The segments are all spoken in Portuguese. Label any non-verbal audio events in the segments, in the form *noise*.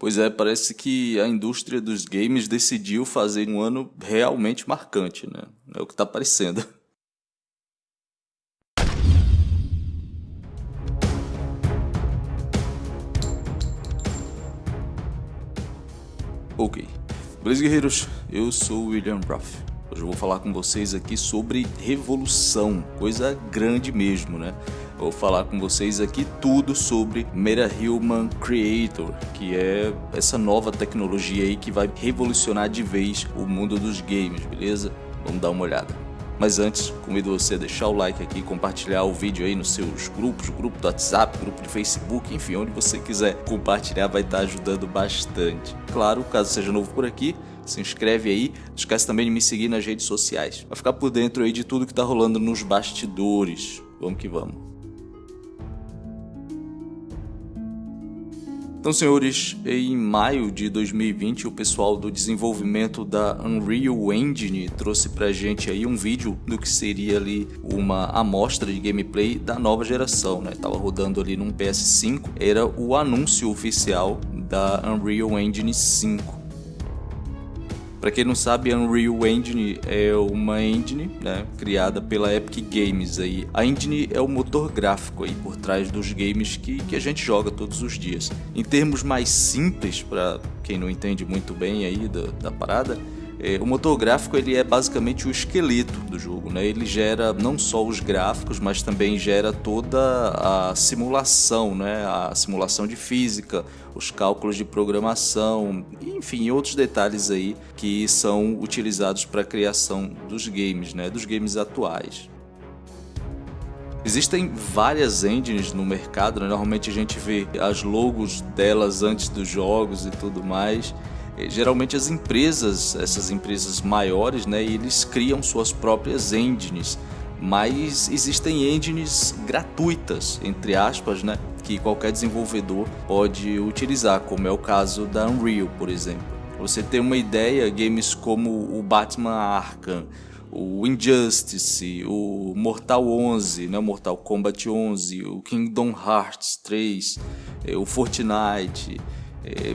Pois é, parece que a indústria dos games decidiu fazer um ano realmente marcante, né? É o que tá parecendo. *laughs* Ok. Beleza, guerreiros? Eu sou o William Ruff. Hoje eu vou falar com vocês aqui sobre revolução, coisa grande mesmo, né? Vou falar com vocês aqui tudo sobre Meta Human Creator, que é essa nova tecnologia aí que vai revolucionar de vez o mundo dos games, beleza? Vamos dar uma olhada. Mas antes, convido você a deixar o like aqui, compartilhar o vídeo aí nos seus grupos, grupo do WhatsApp, grupo de Facebook, enfim, onde você quiser compartilhar vai estar ajudando bastante. Claro, caso seja novo por aqui, se inscreve aí, não esquece também de me seguir nas redes sociais, para ficar por dentro aí de tudo que tá rolando nos bastidores. Vamos que vamos. Então, senhores, em maio de 2020, o pessoal do desenvolvimento da Unreal Engine trouxe pra gente aí um vídeo do que seria ali uma amostra de gameplay da nova geração, né? Tava rodando ali num PS5, era o anúncio oficial da Unreal Engine 5. Para quem não sabe, Unreal Engine é uma engine né, criada pela Epic Games. Aí. A engine é o motor gráfico aí por trás dos games que, que a gente joga todos os dias. Em termos mais simples, para quem não entende muito bem aí da, da parada, o motor gráfico ele é basicamente o esqueleto do jogo, né? Ele gera não só os gráficos, mas também gera toda a simulação, né? A simulação de física, os cálculos de programação, enfim, outros detalhes aí que são utilizados para a criação dos games, né? Dos games atuais. Existem várias engines no mercado, né? normalmente a gente vê as logos delas antes dos jogos e tudo mais. Eh, geralmente as empresas, essas empresas maiores, né, eles criam suas próprias engines, mas existem engines gratuitas, entre aspas, né, que qualquer desenvolvedor pode utilizar, como é o caso da Unreal, por exemplo. Você tem uma ideia, games como o Batman Arkham, o Injustice, o Mortal 11, né, o Mortal Kombat 11, o Kingdom Hearts 3, eh, o Fortnite, é,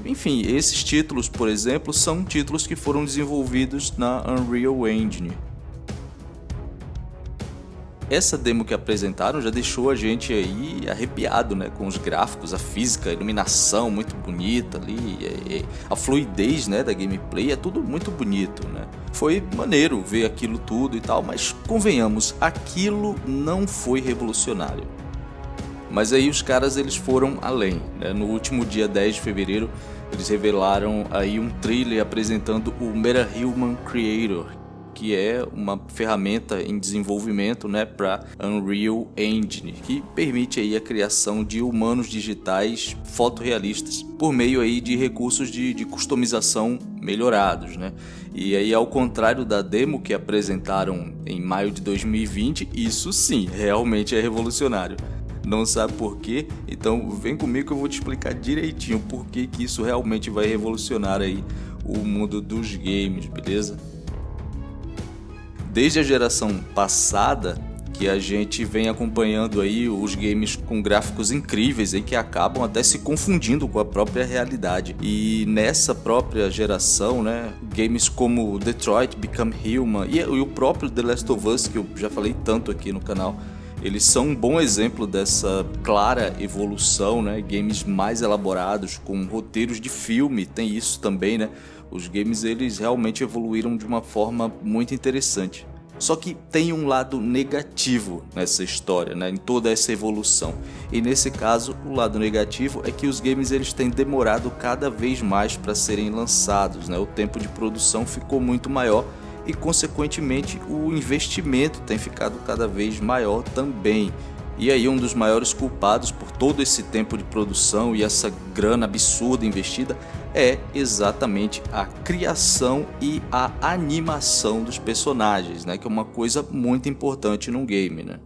enfim, esses títulos, por exemplo, são títulos que foram desenvolvidos na Unreal Engine. Essa demo que apresentaram já deixou a gente aí arrepiado, né, com os gráficos, a física, a iluminação muito bonita ali, a fluidez, né, da gameplay, é tudo muito bonito, né. Foi maneiro ver aquilo tudo e tal, mas convenhamos, aquilo não foi revolucionário. Mas aí os caras eles foram além. Né? No último dia 10 de fevereiro, eles revelaram aí um trailer apresentando o Meta Human Creator, que é uma ferramenta em desenvolvimento né, para Unreal Engine, que permite aí a criação de humanos digitais fotorrealistas por meio aí de recursos de, de customização melhorados. Né? E aí, ao contrário da demo que apresentaram em maio de 2020, isso sim, realmente é revolucionário não sabe por quê, então vem comigo que eu vou te explicar direitinho por que, isso realmente vai revolucionar aí o mundo dos games, beleza? Desde a geração passada, que a gente vem acompanhando aí os games com gráficos incríveis aí que acabam até se confundindo com a própria realidade. E nessa própria geração, né, games como Detroit Become Human e, e o próprio The Last of Us que eu já falei tanto aqui no canal, eles são um bom exemplo dessa clara evolução, né? Games mais elaborados, com roteiros de filme, tem isso também, né? Os games eles realmente evoluíram de uma forma muito interessante. Só que tem um lado negativo nessa história, né, em toda essa evolução. E nesse caso, o lado negativo é que os games eles têm demorado cada vez mais para serem lançados, né? O tempo de produção ficou muito maior e, consequentemente, o investimento tem ficado cada vez maior também. E aí um dos maiores culpados por todo esse tempo de produção e essa grana absurda investida é exatamente a criação e a animação dos personagens, né? que é uma coisa muito importante num game. Né?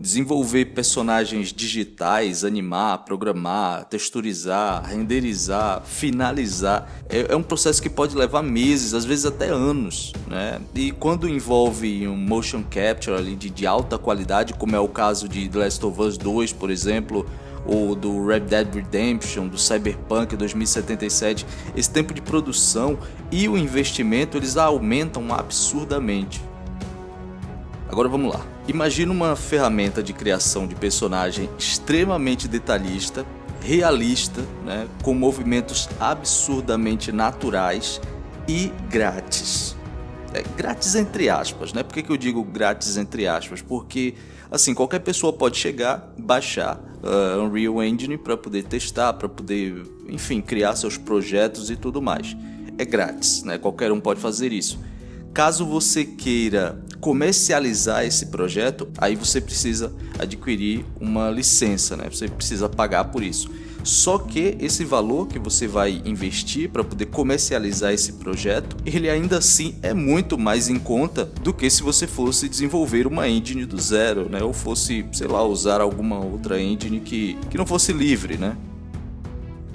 Desenvolver personagens digitais, animar, programar, texturizar, renderizar, finalizar, é, é, um processo que pode levar meses, às vezes até anos, né? E quando envolve um motion capture ali de, de alta qualidade, como é o caso de The Last of Us 2, por exemplo, ou do Red Dead Redemption, do Cyberpunk 2077, esse tempo de produção e o investimento eles aumentam absurdamente. Agora vamos lá. Imagina uma ferramenta de criação de personagem extremamente detalhista, realista, né, com movimentos absurdamente naturais e grátis. É, grátis entre aspas, né? Por que, que eu digo grátis entre aspas? Porque, assim, qualquer pessoa pode chegar, baixar uh, Unreal Engine para poder testar, para poder, enfim, criar seus projetos e tudo mais. É grátis, né? Qualquer um pode fazer isso. Caso você queira comercializar esse projeto, aí você precisa adquirir uma licença, né? Você precisa pagar por isso. Só que esse valor que você vai investir para poder comercializar esse projeto, ele ainda assim é muito mais em conta do que se você fosse desenvolver uma engine do zero, né? Ou fosse, sei lá, usar alguma outra engine que, que não fosse livre, né?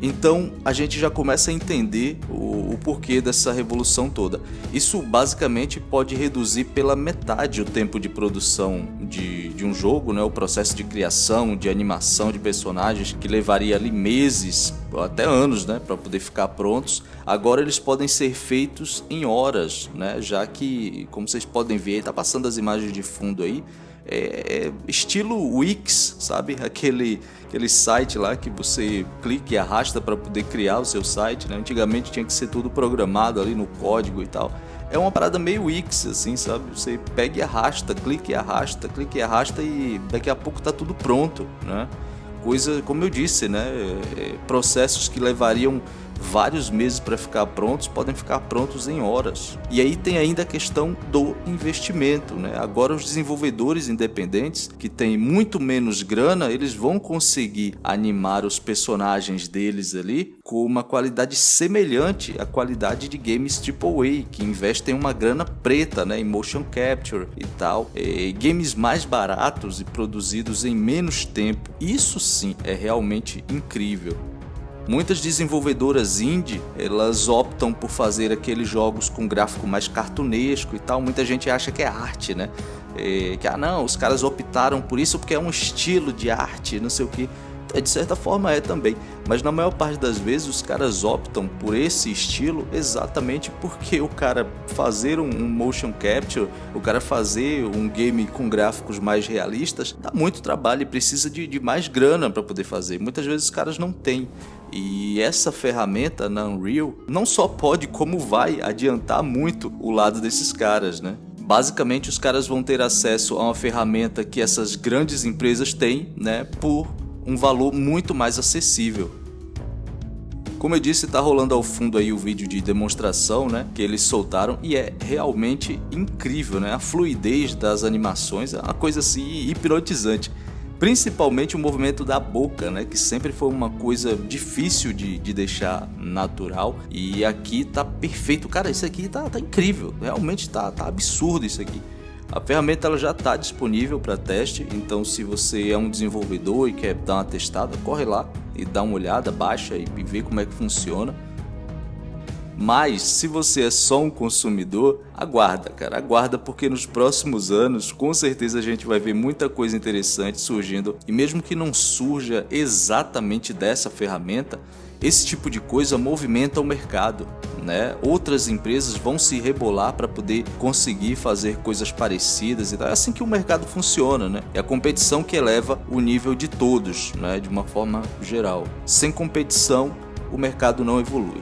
Então a gente já começa a entender o, o, porquê dessa revolução toda. Isso basicamente pode reduzir pela metade o tempo de produção de, de um jogo, né? o processo de criação, de animação de personagens que levaria ali meses, até anos, né? para poder ficar prontos. Agora eles podem ser feitos em horas, né? já que, como vocês podem ver, está passando as imagens de fundo aí, é, é, estilo Wix, sabe? Aquele, aquele site lá que você clica e arrasta para poder criar o seu site, né? Antigamente tinha que ser tudo programado ali no código e tal. É uma parada meio Wix, assim, sabe? Você pega e arrasta, clica e arrasta, clica e arrasta e daqui a pouco tá tudo pronto, né? Coisa, como eu disse, né? É, processos que levariam vários meses para ficar prontos podem ficar prontos em horas. E aí tem ainda a questão do investimento. Né? Agora os desenvolvedores independentes que têm muito menos grana, eles vão conseguir animar os personagens deles ali com uma qualidade semelhante à qualidade de games AAA, que investem uma grana preta né, em motion capture e tal. E games mais baratos e produzidos em menos tempo. Isso sim é realmente incrível. Muitas desenvolvedoras indie, elas optam por fazer aqueles jogos com gráfico mais cartunesco e tal. Muita gente acha que é arte, né? É, que ah não, os caras optaram por isso porque é um estilo de arte, não sei o que. É, de certa forma é também, mas na maior parte das vezes os caras optam por esse estilo exatamente porque o cara fazer um, motion capture, o cara fazer um game com gráficos mais realistas, dá muito trabalho e precisa de, de mais grana para poder fazer. Muitas vezes os caras não têm. E essa ferramenta na Unreal não só pode, como vai adiantar muito o lado desses caras, né? Basicamente, os caras vão ter acesso a uma ferramenta que essas grandes empresas têm, né, por um valor muito mais acessível. Como eu disse, está rolando ao fundo aí o vídeo de demonstração, né, que eles soltaram e é realmente incrível, né? A fluidez das animações é uma coisa assim hipnotizante. Principalmente o movimento da boca, né? Que sempre foi uma coisa difícil de, de deixar natural. E aqui tá perfeito. Cara, isso aqui tá, tá incrível. Realmente tá, tá absurdo isso aqui. A ferramenta ela já está disponível para teste, então se você é um desenvolvedor e quer dar uma testada, corre lá e dá uma olhada, baixa e vê como é que funciona. Mas se você é só um consumidor, aguarda, cara, aguarda porque nos próximos anos com certeza a gente vai ver muita coisa interessante surgindo e mesmo que não surja exatamente dessa ferramenta, esse tipo de coisa movimenta o mercado. Né? Outras empresas vão se rebolar para poder conseguir fazer coisas parecidas e tal. É assim que o mercado funciona, né? É a competição que eleva o nível de todos, né? De uma forma geral. Sem competição, o mercado não evolui.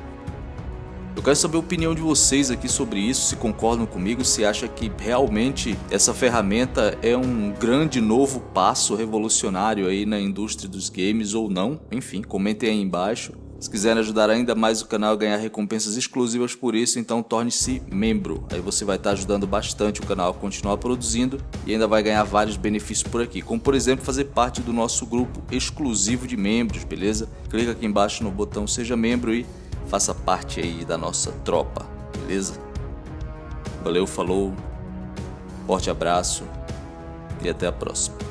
Eu quero saber a opinião de vocês aqui sobre isso, se concordam comigo, se acha que realmente essa ferramenta é um grande novo passo revolucionário aí na indústria dos games ou não. Enfim, comentem aí embaixo. Se quiserem ajudar ainda mais o canal a ganhar recompensas exclusivas por isso, então torne-se membro. Aí você vai estar ajudando bastante o canal a continuar produzindo e ainda vai ganhar vários benefícios por aqui, como por exemplo fazer parte do nosso grupo exclusivo de membros, beleza? Clica aqui embaixo no botão seja membro e faça parte aí da nossa tropa, beleza? Valeu, falou, forte abraço e até a próxima.